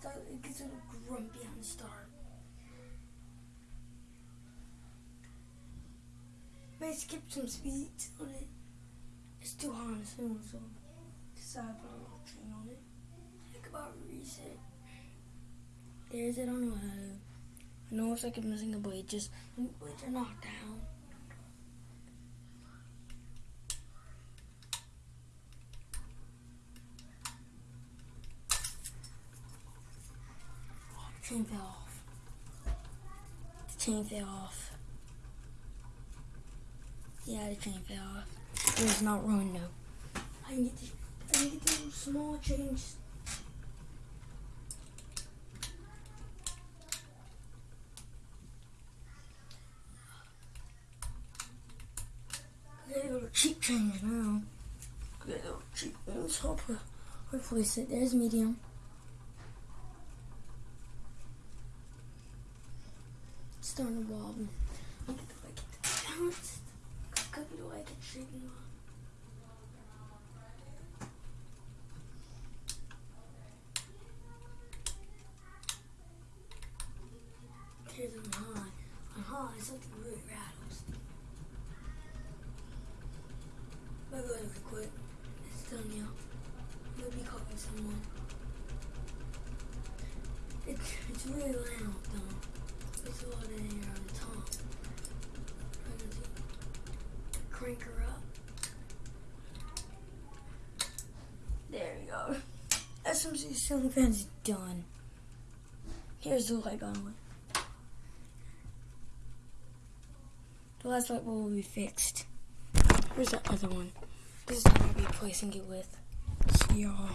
Start, it gets a little grumpy on the start. May skip some speed on it. It's too hard on soon, so decide to put a little chain on it. Think about reset. There's it on the how I know it's like I'm missing a blade, just blades are knocked down. Chain fell off. The chain fell off. Yeah, the chain fell off. It was not ruined though. I can get the, I can get the small chains. Get a little cheap change now. Get a little cheap ones. Uh, hopefully, hopefully sit there's medium. Starting to wobble. I get the way I get the balance. Could be the way I get shaking. Here's on high. On high, something really rattles. Maybe I can quit. It's done now. Maybe copying someone. It's, it's really loud Crank her up. There you go. SMC ceiling fan's done. Here's the light on it. The last light bulb will be fixed. Where's that other one? This is what I'll be replacing it with. See y'all.